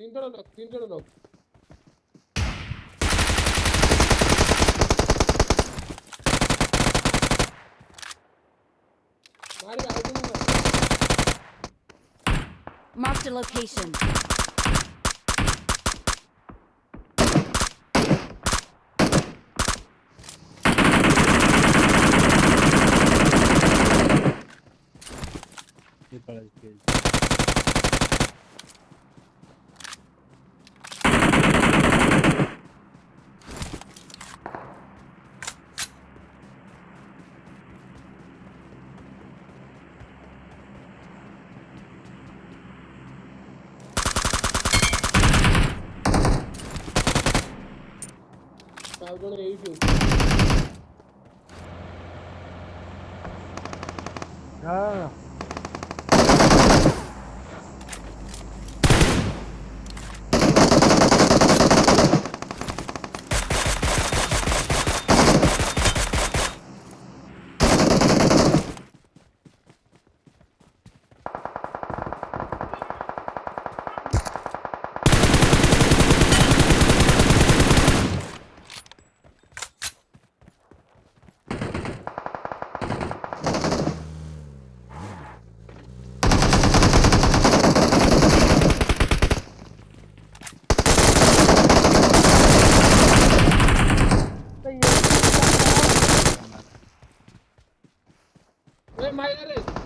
তিনজনের লোক তিনজনের লোক মারি আরেকজন না Marked a location. aqui para a esquerda. Cargo aí, viu? Ah! Mayeriz.